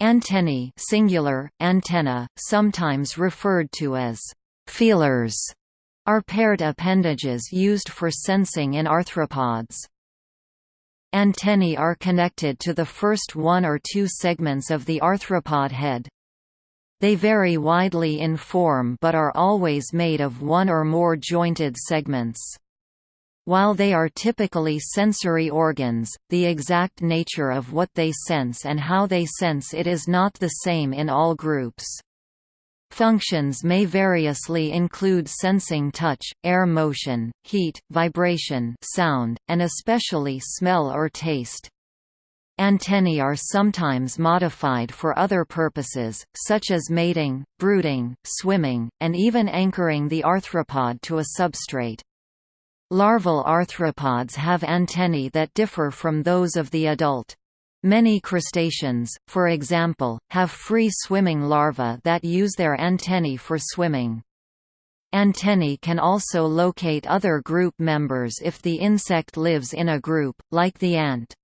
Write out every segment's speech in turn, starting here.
Antennae singular, antenna, sometimes referred to as feelers, are paired appendages used for sensing in arthropods. Antennae are connected to the first one or two segments of the arthropod head. They vary widely in form but are always made of one or more jointed segments. While they are typically sensory organs, the exact nature of what they sense and how they sense it is not the same in all groups. Functions may variously include sensing touch, air motion, heat, vibration sound, and especially smell or taste. Antennae are sometimes modified for other purposes, such as mating, brooding, swimming, and even anchoring the arthropod to a substrate. Larval arthropods have antennae that differ from those of the adult. Many crustaceans, for example, have free-swimming larvae that use their antennae for swimming. Antennae can also locate other group members if the insect lives in a group, like the ant.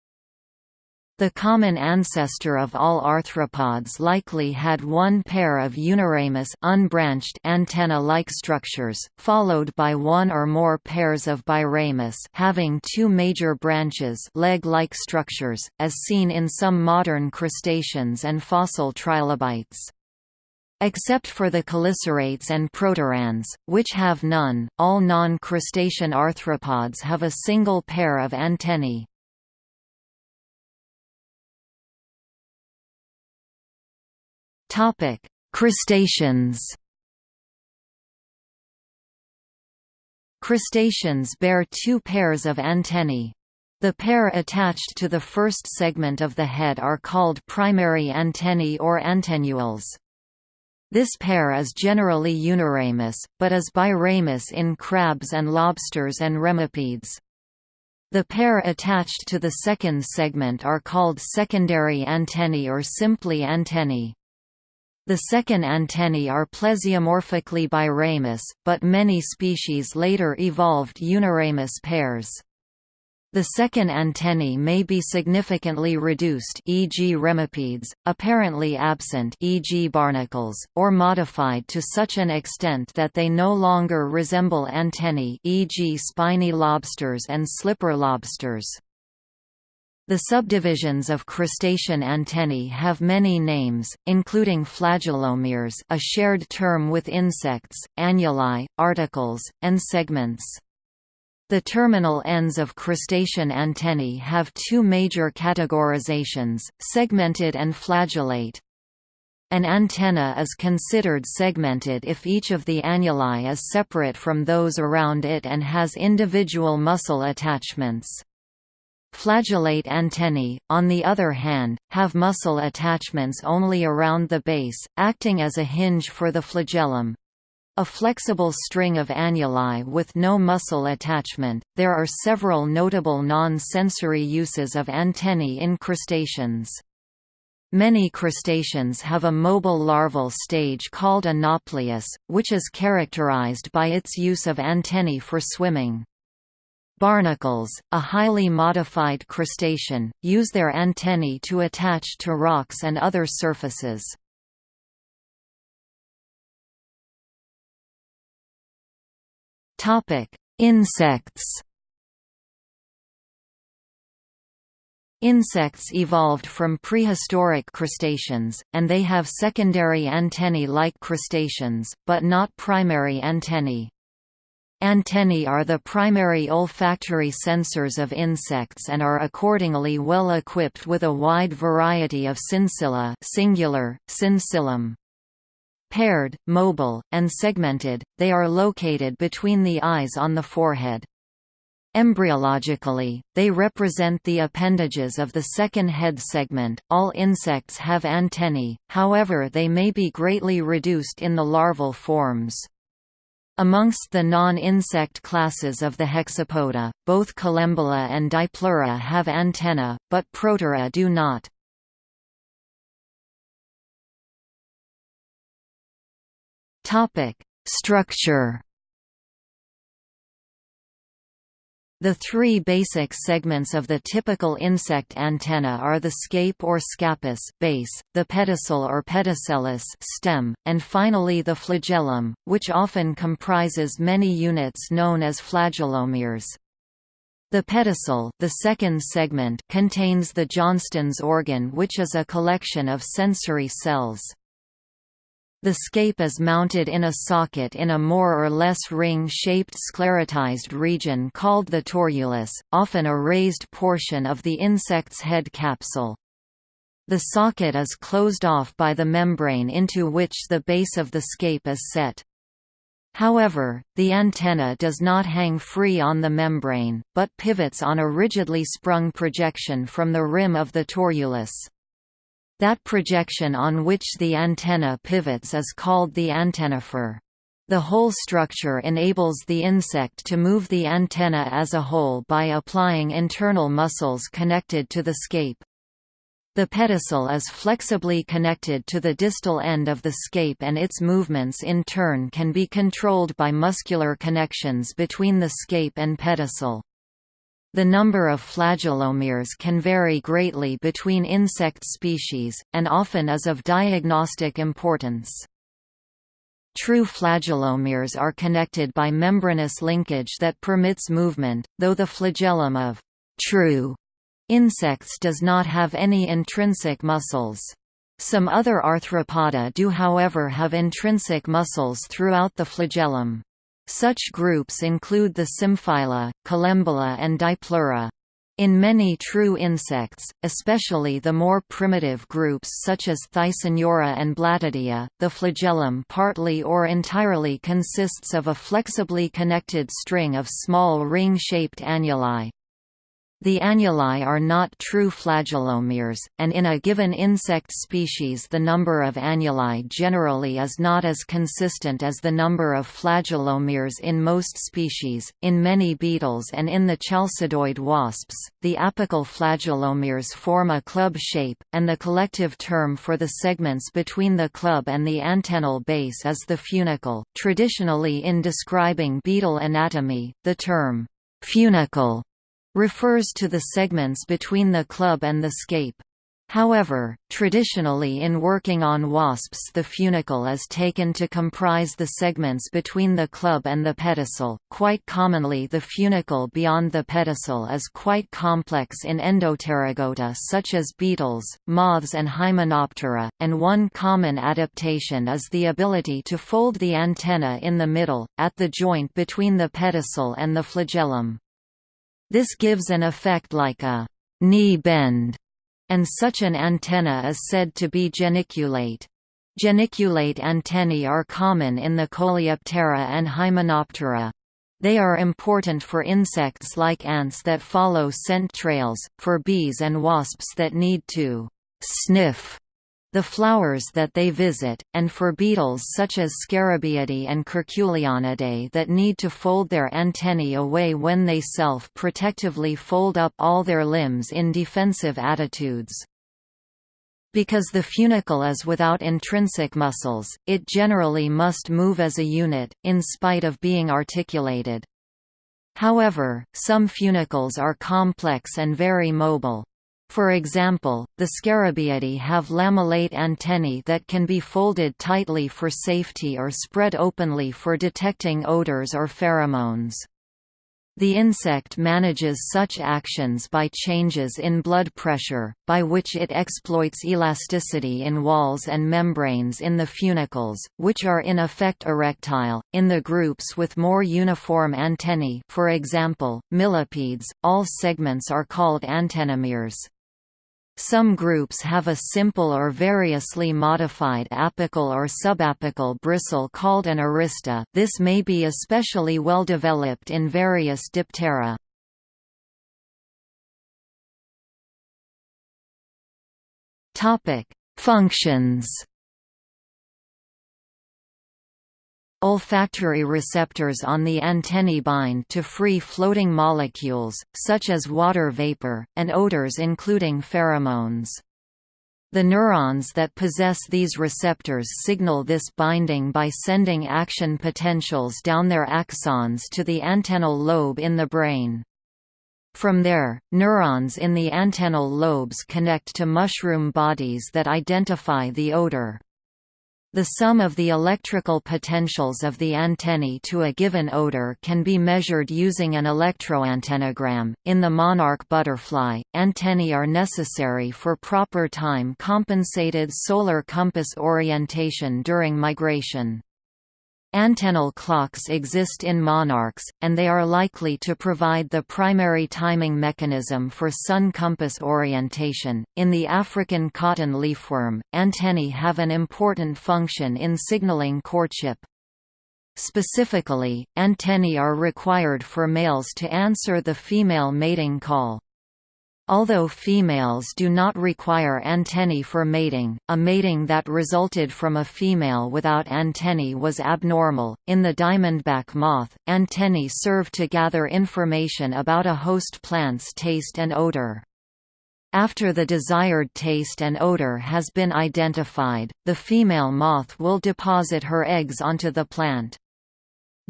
The common ancestor of all arthropods likely had one pair of uniramous unbranched antenna-like structures, followed by one or more pairs of biramous having two major branches leg-like structures, as seen in some modern crustaceans and fossil trilobites. Except for the chelicerates and proturans, which have none, all non-crustacean arthropods have a single pair of antennae. Topic: Crustaceans. Crustaceans bear two pairs of antennae. The pair attached to the first segment of the head are called primary antennae or antennules. This pair is generally uniramous, but is biramous in crabs and lobsters and remipedes. The pair attached to the second segment are called secondary antennae or simply antennae. The second antennae are plesiomorphically biramous, but many species later evolved uniramous pairs. The second antennae may be significantly reduced e.g. remipedes, apparently absent e.g. barnacles, or modified to such an extent that they no longer resemble antennae e.g. spiny lobsters and slipper lobsters. The subdivisions of crustacean antennae have many names, including flagellomeres a shared term with insects, annuli, articles, and segments. The terminal ends of crustacean antennae have two major categorizations, segmented and flagellate. An antenna is considered segmented if each of the annuli is separate from those around it and has individual muscle attachments. Flagellate antennae, on the other hand, have muscle attachments only around the base, acting as a hinge for the flagellum. A flexible string of annuli with no muscle attachment. There are several notable non-sensory uses of antennae in crustaceans. Many crustaceans have a mobile larval stage called a nauplius, which is characterized by its use of antennae for swimming. Barnacles, a highly modified crustacean, use their antennae to attach to rocks and other surfaces. Insects Insects evolved from prehistoric crustaceans, and they have secondary antennae like crustaceans, but not primary antennae. Antennae are the primary olfactory sensors of insects and are accordingly well equipped with a wide variety of sensilla singular, sensillum. Paired, mobile, and segmented, they are located between the eyes on the forehead. Embryologically, they represent the appendages of the second head segment. All insects have antennae, however, they may be greatly reduced in the larval forms. Amongst the non-insect classes of the hexapoda, both Collembola and Diplura have antennae, but Protura do not. Structure The three basic segments of the typical insect antenna are the scape or scapus base, the pedicel or pedicellus stem, and finally the flagellum, which often comprises many units known as flagellomeres. The pedicel the second segment contains the Johnston's organ which is a collection of sensory cells. The scape is mounted in a socket in a more or less ring-shaped sclerotized region called the torulus, often a raised portion of the insect's head capsule. The socket is closed off by the membrane into which the base of the scape is set. However, the antenna does not hang free on the membrane, but pivots on a rigidly sprung projection from the rim of the torulus. That projection on which the antenna pivots is called the antennifer. The whole structure enables the insect to move the antenna as a whole by applying internal muscles connected to the scape. The pedicel is flexibly connected to the distal end of the scape and its movements in turn can be controlled by muscular connections between the scape and pedicel. The number of flagellomeres can vary greatly between insect species, and often is of diagnostic importance. True flagellomeres are connected by membranous linkage that permits movement, though the flagellum of true insects does not have any intrinsic muscles. Some other arthropoda do however have intrinsic muscles throughout the flagellum. Such groups include the Symphyla, Collembola and Diplura. In many true insects, especially the more primitive groups such as Thysanura and Blattodea, the flagellum partly or entirely consists of a flexibly connected string of small ring-shaped annuli. The annuli are not true flagellomeres, and in a given insect species the number of annuli generally is not as consistent as the number of flagellomeres in most species. In many beetles and in the chalcidoid wasps, the apical flagellomeres form a club shape, and the collective term for the segments between the club and the antennal base is the funicle. Traditionally in describing beetle anatomy, the term funicle refers to the segments between the club and the scape. However, traditionally in working on wasps the funicle is taken to comprise the segments between the club and the pedicel. Quite commonly the funicle beyond the pedicel is quite complex in Endopterygota such as beetles, moths and Hymenoptera, and one common adaptation is the ability to fold the antenna in the middle, at the joint between the pedicel and the flagellum. This gives an effect like a knee bend, and such an antenna is said to be geniculate. Geniculate antennae are common in the Coleoptera and Hymenoptera. They are important for insects like ants that follow scent trails, for bees and wasps that need to sniff the flowers that they visit, and for beetles such as Scarabaeidae and Curculionidae that need to fold their antennae away when they self-protectively fold up all their limbs in defensive attitudes. Because the funicle is without intrinsic muscles, it generally must move as a unit, in spite of being articulated. However, some funicles are complex and very mobile. For example, the Scarabaeidae have lamellate antennae that can be folded tightly for safety or spread openly for detecting odors or pheromones. The insect manages such actions by changes in blood pressure, by which it exploits elasticity in walls and membranes in the funicles, which are in effect erectile. In the groups with more uniform antennae, for example, millipedes, all segments are called antennomeres. Some groups have a simple or variously modified apical or subapical bristle called an arista this may be especially well developed in various diptera. Functions Olfactory receptors on the antennae bind to free floating molecules, such as water vapor, and odors including pheromones. The neurons that possess these receptors signal this binding by sending action potentials down their axons to the antennal lobe in the brain. From there, neurons in the antennal lobes connect to mushroom bodies that identify the odor. The sum of the electrical potentials of the antennae to a given odor can be measured using an electroantennogram. In the monarch butterfly, antennae are necessary for proper time compensated solar compass orientation during migration. Antennal clocks exist in monarchs, and they are likely to provide the primary timing mechanism for sun compass orientation. In the African cotton leafworm, antennae have an important function in signaling courtship. Specifically, antennae are required for males to answer the female mating call. Although females do not require antennae for mating, a mating that resulted from a female without antennae was abnormal. In the diamondback moth, antennae serve to gather information about a host plant's taste and odor. After the desired taste and odor has been identified, the female moth will deposit her eggs onto the plant.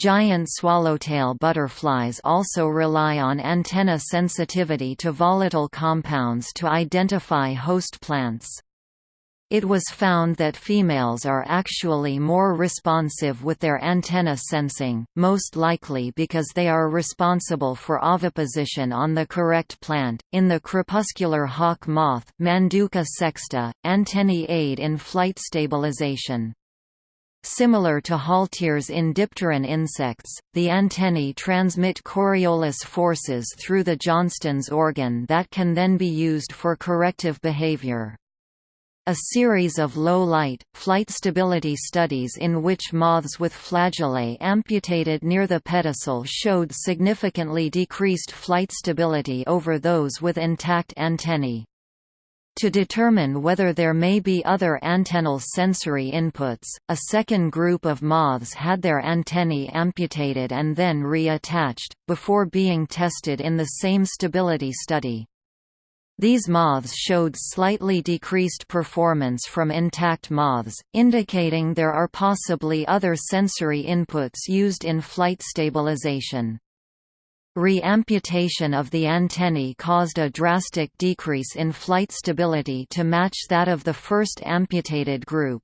Giant swallowtail butterflies also rely on antenna sensitivity to volatile compounds to identify host plants. It was found that females are actually more responsive with their antenna sensing, most likely because they are responsible for oviposition on the correct plant. In the crepuscular hawk moth, Manduca sexta, antennae aid in flight stabilization. Similar to halteres in dipteran insects, the antennae transmit Coriolis forces through the Johnston's organ that can then be used for corrective behavior. A series of low-light, flight stability studies in which moths with flagellae amputated near the pedicel showed significantly decreased flight stability over those with intact antennae. To determine whether there may be other antennal sensory inputs, a second group of moths had their antennae amputated and then reattached, before being tested in the same stability study. These moths showed slightly decreased performance from intact moths, indicating there are possibly other sensory inputs used in flight stabilization. Re-amputation of the antennae caused a drastic decrease in flight stability to match that of the first amputated group.